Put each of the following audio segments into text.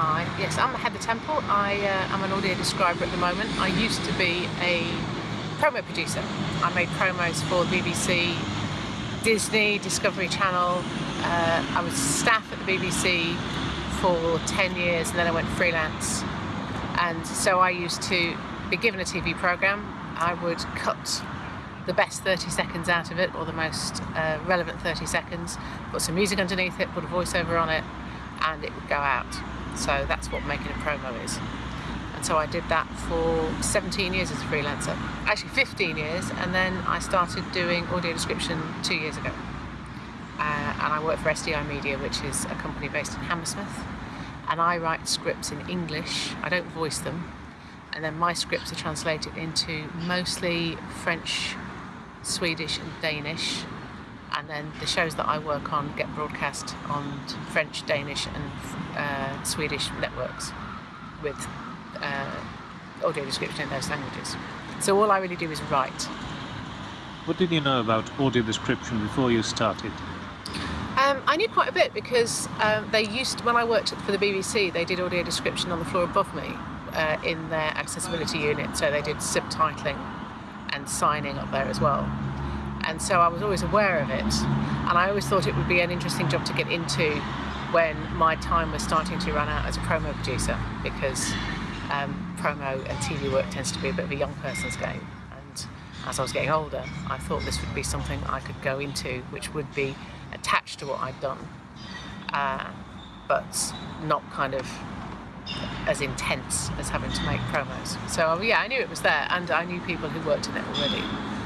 Hi, yes, I'm Heather Temple. I uh, am an audio describer at the moment. I used to be a promo producer. I made promos for BBC, Disney, Discovery Channel. Uh, I was staff at the BBC for 10 years and then I went freelance. And so I used to be given a TV programme. I would cut the best 30 seconds out of it or the most uh, relevant 30 seconds, put some music underneath it, put a voiceover on it, and it would go out. So that's what making a promo is. And so I did that for 17 years as a freelancer, actually 15 years, and then I started doing audio description two years ago. Uh, and I work for SDI Media, which is a company based in Hammersmith. And I write scripts in English, I don't voice them. And then my scripts are translated into mostly French, Swedish, and Danish and then the shows that I work on get broadcast on French, Danish and uh, Swedish networks with uh, audio description in those languages. So all I really do is write. What did you know about audio description before you started? Um, I knew quite a bit because um, they used, when I worked for the BBC, they did audio description on the floor above me uh, in their accessibility unit, so they did subtitling and signing up there as well and so I was always aware of it and I always thought it would be an interesting job to get into when my time was starting to run out as a promo producer because um, promo and TV work tends to be a bit of a young person's game and as I was getting older I thought this would be something I could go into which would be attached to what I'd done uh, but not kind of as intense as having to make promos. So yeah, I knew it was there and I knew people who worked in it already.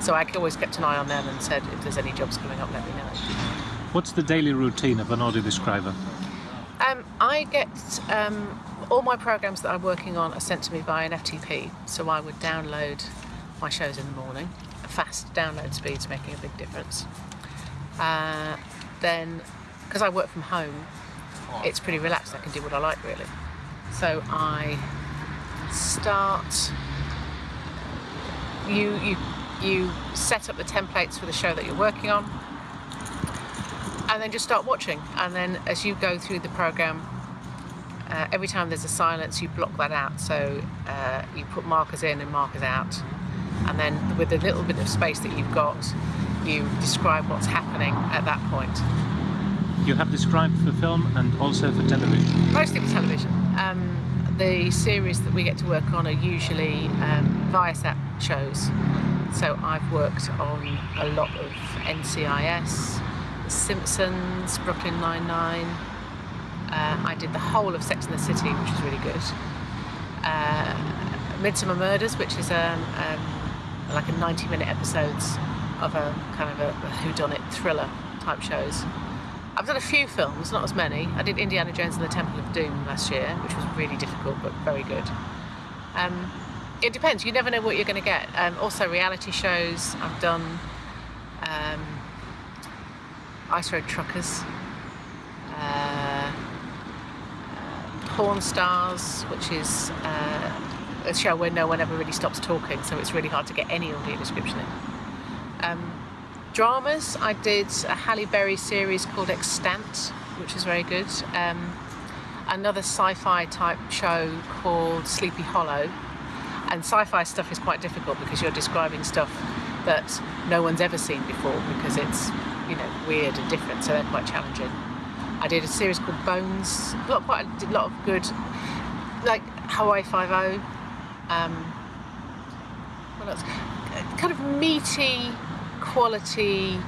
So I always kept an eye on them and said, if there's any jobs coming up, let me know. What's the daily routine of an audio describer? Um, I get um, all my programs that I'm working on are sent to me by an FTP. So I would download my shows in the morning. A fast download speeds making a big difference. Uh, then, because I work from home, it's pretty relaxed. I can do what I like really. So I start. You you you set up the templates for the show that you're working on and then just start watching and then as you go through the program uh, every time there's a silence you block that out so uh, you put markers in and markers out and then with the little bit of space that you've got you describe what's happening at that point. You have described for film and also for television? Mostly for television. Um, the series that we get to work on are usually um, Viasat shows so I've worked on a lot of NCIS, Simpsons, Brooklyn Nine-Nine. Uh, I did the whole of Sex and the City, which was really good. Uh, Midsomer Murders, which is um, um, like a 90-minute episodes of a kind of a, a whodunit thriller type shows. I've done a few films, not as many. I did Indiana Jones and the Temple of Doom last year, which was really difficult but very good. Um, it depends. You never know what you're going to get. Um, also, reality shows. I've done um, Ice Road Truckers, uh, uh, Pawn Stars, which is uh, a show where no one ever really stops talking, so it's really hard to get any audio description in. Um, dramas. I did a Halle Berry series called Extant, which is very good. Um, another sci-fi type show called Sleepy Hollow, and sci-fi stuff is quite difficult because you're describing stuff that no one's ever seen before because it's, you know, weird and different, so they're quite challenging. I did a series called Bones, a lot, quite a lot of good, like Hawaii Five-O, um, what else? Kind of meaty, quality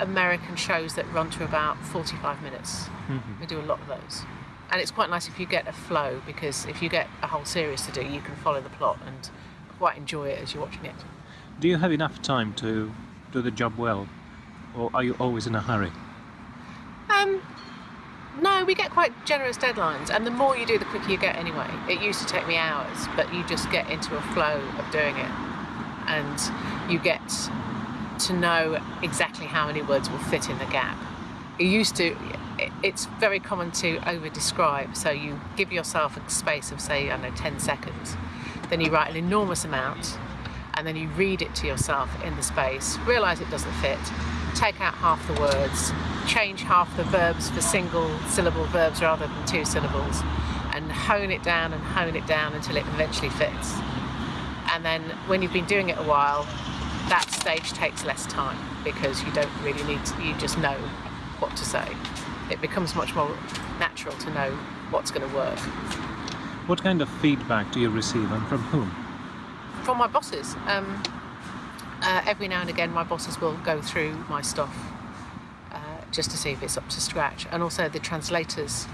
American shows that run to about 45 minutes. Mm -hmm. We do a lot of those and it's quite nice if you get a flow because if you get a whole series to do you can follow the plot and quite enjoy it as you're watching it. Do you have enough time to do the job well or are you always in a hurry? Um, no, we get quite generous deadlines and the more you do the quicker you get anyway. It used to take me hours but you just get into a flow of doing it and you get to know exactly how many words will fit in the gap. It used to, it's very common to over describe so you give yourself a space of say I don't know 10 seconds then you write an enormous amount and then you read it to yourself in the space realize it doesn't fit take out half the words change half the verbs for single syllable verbs rather than two syllables and hone it down and hone it down until it eventually fits. And then when you've been doing it a while, that stage takes less time because you don't really need to, you just know what to say. It becomes much more natural to know what's going to work. What kind of feedback do you receive and from whom? From my bosses. Um, uh, every now and again, my bosses will go through my stuff uh, just to see if it's up to scratch, and also the translators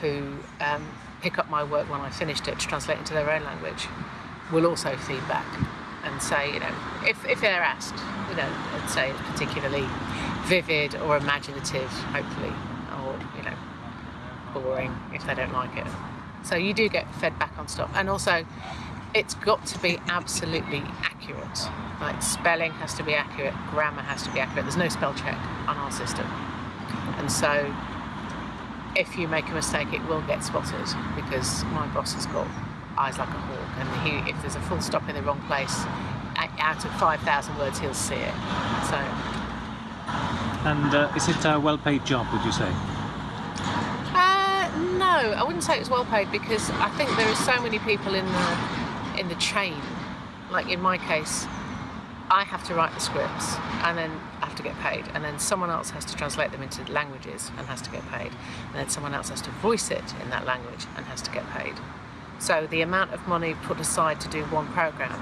who um, pick up my work when I finished it to translate into their own language will also feedback and say, you know, if, if they're asked, you know, and say it's particularly vivid or imaginative, hopefully, or, you know, boring if they don't like it. So you do get fed back on stuff. And also, it's got to be absolutely accurate. Like spelling has to be accurate, grammar has to be accurate. There's no spell check on our system. And so if you make a mistake, it will get spotted because my boss has got eyes like a hawk, and he, if there's a full stop in the wrong place, out of 5,000 words, he'll see it. So. And uh, is it a well-paid job? Would you say? I wouldn't say it's well paid because I think there are so many people in the in the chain. Like in my case, I have to write the scripts and then I have to get paid, and then someone else has to translate them into languages and has to get paid, and then someone else has to voice it in that language and has to get paid. So the amount of money put aside to do one program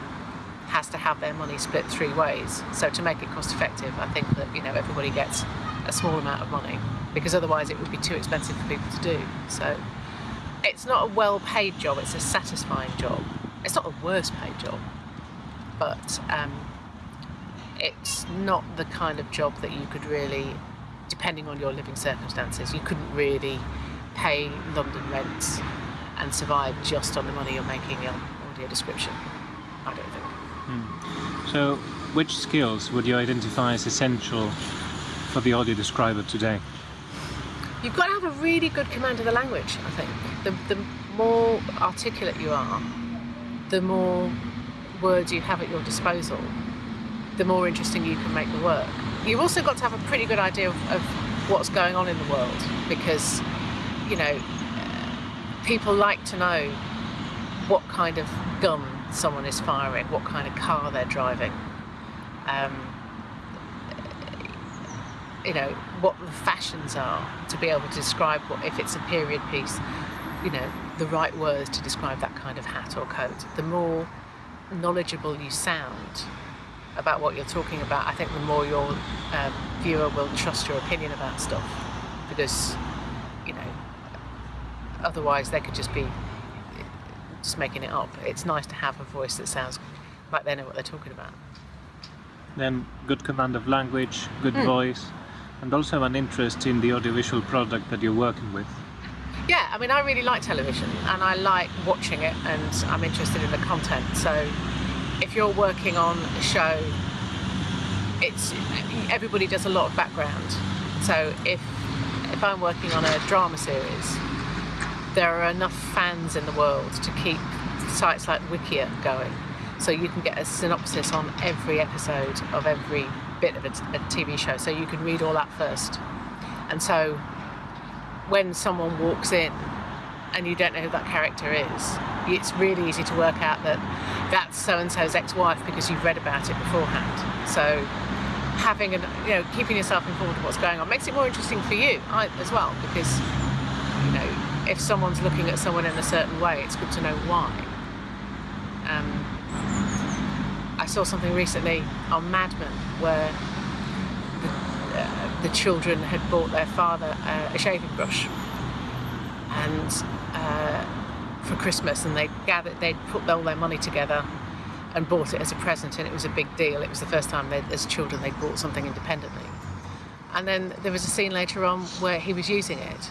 has to have their money split three ways. So to make it cost effective, I think that you know everybody gets a small amount of money because otherwise it would be too expensive for people to do. So it's not a well-paid job; it's a satisfying job. It's not a worst paid job, but um, it's not the kind of job that you could really, depending on your living circumstances, you couldn't really pay London rents and survive just on the money you're making on audio description. I don't think. So, which skills would you identify as essential for the audio describer today? You've got to have a really good command of the language, I think. The, the more articulate you are, the more words you have at your disposal, the more interesting you can make the work. You've also got to have a pretty good idea of, of what's going on in the world because, you know, people like to know what kind of gun someone is firing, what kind of car they're driving, um, you know, what the fashions are to be able to describe what, if it's a period piece, you know, the right words to describe that kind of hat or coat. The more knowledgeable you sound about what you're talking about, I think the more your um, viewer will trust your opinion about stuff because, you know, otherwise they could just be just making it up. It's nice to have a voice that sounds like they know what they're talking about. Then good command of language, good voice, and also an interest in the audiovisual product that you're working with. Yeah, I mean, I really like television and I like watching it and I'm interested in the content. So if you're working on a show, it's everybody does a lot of background. So if if I'm working on a drama series, there are enough fans in the world to keep sites like Wikia going. So you can get a synopsis on every episode of every bit of a, a TV show. So you can read all that first. And so when someone walks in and you don't know who that character is, it's really easy to work out that that's so and so's ex-wife because you've read about it beforehand. So having an, you know, keeping yourself informed of what's going on makes it more interesting for you as well because, you know, if someone's looking at someone in a certain way, it's good to know why. Um, saw something recently on Mad Men where the, uh, the children had bought their father uh, a shaving brush and uh, for Christmas, and they gathered, they'd put all their money together and bought it as a present, and it was a big deal. It was the first time they, as children they bought something independently. And then there was a scene later on where he was using it,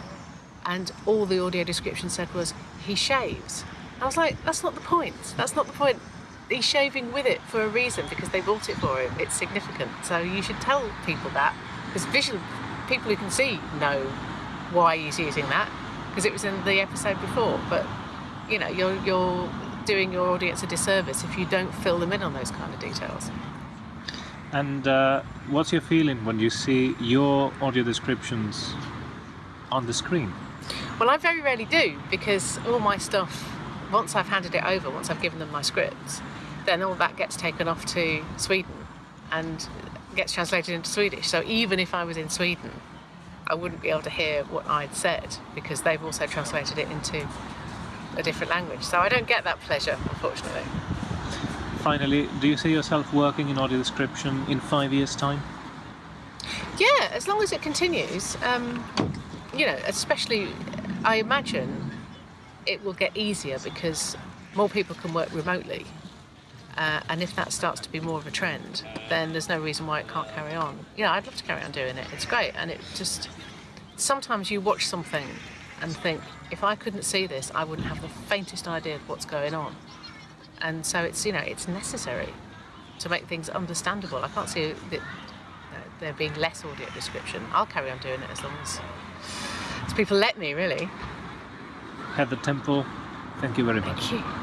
and all the audio description said was he shaves. I was like, that's not the point. That's not the point. He's shaving with it for a reason because they bought it for him. It's significant. So you should tell people that because visual people who can see know why he's using that because it was in the episode before. But you know, you're you're doing your audience a disservice if you don't fill them in on those kind of details. And uh, what's your feeling when you see your audio descriptions on the screen? Well, I very rarely do because all my stuff, once I've handed it over, once I've given them my scripts, then all that gets taken off to Sweden and gets translated into Swedish. So even if I was in Sweden, I wouldn't be able to hear what I'd said because they've also translated it into a different language. So I don't get that pleasure, unfortunately. Finally, do you see yourself working in audio description in five years' time? Yeah, as long as it continues, um, you know, especially I imagine it will get easier because more people can work remotely. Uh, and if that starts to be more of a trend, then there's no reason why it can't carry on. You know, I'd love to carry on doing it. It's great. And it just, sometimes you watch something and think, if I couldn't see this, I wouldn't have the faintest idea of what's going on. And so it's, you know, it's necessary to make things understandable. I can't see that there being less audio description. I'll carry on doing it as long as, as people let me, really. Heather Temple, thank you very much. Thank you.